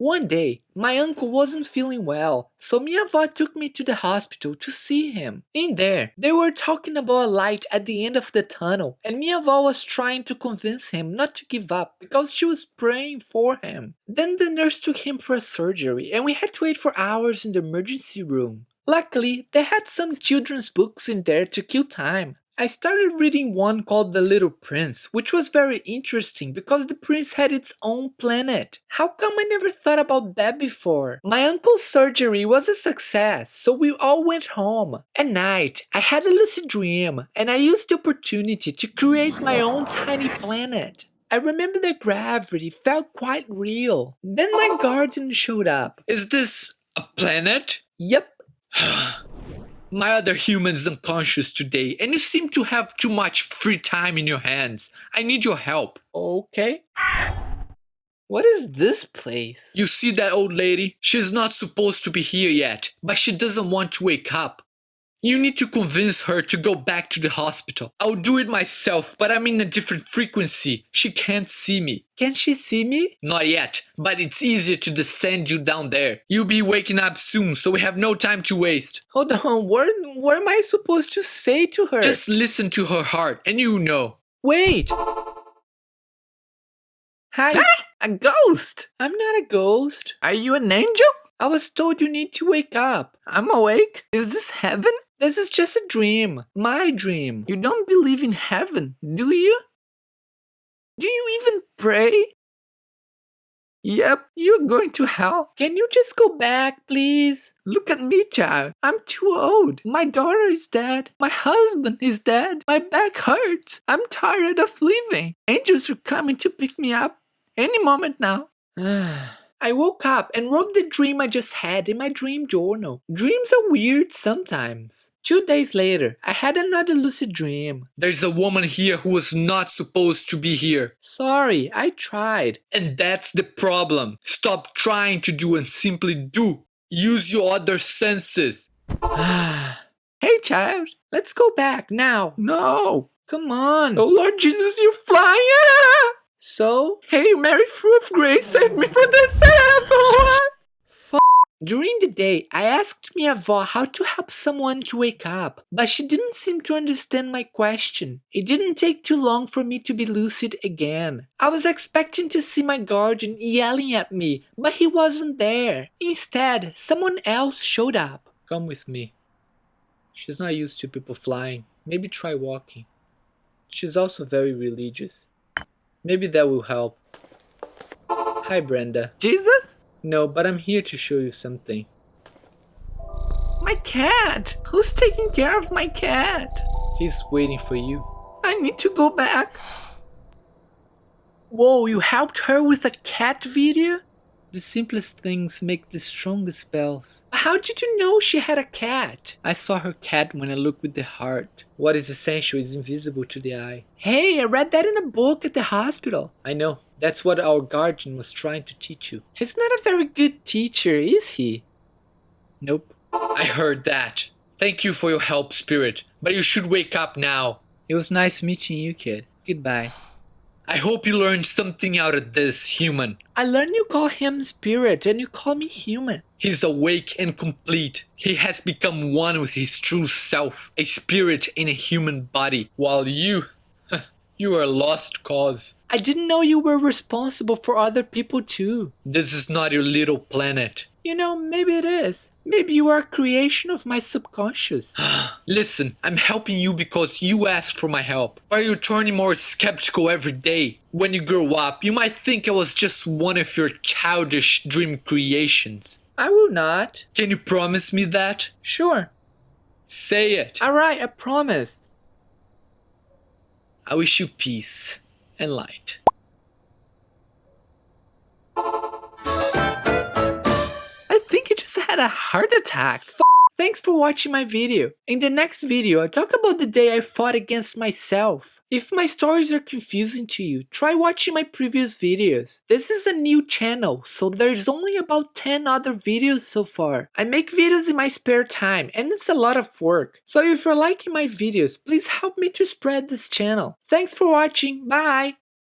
One day, my uncle wasn't feeling well, so avó took me to the hospital to see him. In there, they were talking about a light at the end of the tunnel, and avó was trying to convince him not to give up because she was praying for him. Then the nurse took him for surgery, and we had to wait for hours in the emergency room. Luckily, they had some children's books in there to kill time. I started reading one called The Little Prince, which was very interesting because the prince had its own planet. How come I never thought about that before? My uncle's surgery was a success, so we all went home. At night, I had a lucid dream, and I used the opportunity to create my own tiny planet. I remember the gravity felt quite real. Then my guardian showed up. Is this a planet? Yep, My other human is unconscious today, and you seem to have too much free time in your hands. I need your help. okay. What is this place? You see that old lady? She's not supposed to be here yet, but she doesn't want to wake up. You need to convince her to go back to the hospital. I'll do it myself, but I'm in a different frequency. She can't see me. Can she see me? Not yet, but it's easier to descend you down there. You'll be waking up soon, so we have no time to waste. Hold on, what, what am I supposed to say to her? Just listen to her heart, and you know. wait. Hi, A ghost! I'm not a ghost. Are you an angel? I was told you need to wake up. I'm awake. Is this heaven? This is just a dream. My dream. You don't believe in heaven, do you? Do you even pray? Yep, you're going to hell. Can you just go back, please? Look at me, child. I'm too old. My daughter is dead. My husband is dead. My back hurts. I'm tired of living. Angels are coming to pick me up any moment now. I woke up and wrote the dream I just had in my dream journal. Dreams are weird sometimes. Two days later, I had another lucid dream. There's a woman here who was not supposed to be here. Sorry, I tried. And that's the problem. Stop trying to do and simply do. Use your other senses. Hey, child. Let's go back now. No. Come on. Oh, Lord Jesus, you're flying. So, Hail Mary, of grace, save me from the devil. during the day, I asked my avó how to help someone to wake up, but she didn't seem to understand my question. It didn't take too long for me to be lucid again. I was expecting to see my guardian yelling at me, but he wasn't there. Instead, someone else showed up. Come with me. She's not used to people flying. Maybe try walking. She's also very religious. Maybe that will help. Hi, Brenda. Jesus? No, but I'm here to show you something. My cat. Who's taking care of my cat? He's waiting for you. I need to go back. Whoa, you helped her with a cat video? The simplest things make the strongest spells. How did you know she had a cat? I saw her cat when I looked with the heart. What is essential is invisible to the eye. Hey, I read that in a book at the hospital. I know. That's what our guardian was trying to teach you. He's not a very good teacher, is he? Nope. I heard that. Thank you for your help, Spirit, but you should wake up now. It was nice meeting you, kid. Goodbye. I hope you learned something out of this, human. I learned you call him spirit and you call me human. He's awake and complete. He has become one with his true self, a spirit in a human body, while you, you are a lost cause. I didn't know you were responsible for other people too. This is not your little planet. You know, maybe it is. Maybe you are a creation of my subconscious. Listen, I'm helping you because you asked for my help. Are you turning more skeptical every day? When you grow up, you might think I was just one of your childish dream creations. I will not. Can you promise me that? Sure. Say it. Alright, I promise. I wish you peace and light. A heart attack. Thanks for watching my video. In the next video, I talk about the day I fought against myself. If my stories are confusing to you, try watching my previous videos. This is a new channel, so there's only about 10 other videos so far. I make videos in my spare time, and it's a lot of work. So if you're liking my videos, please help me to spread this channel. Thanks for watching, bye!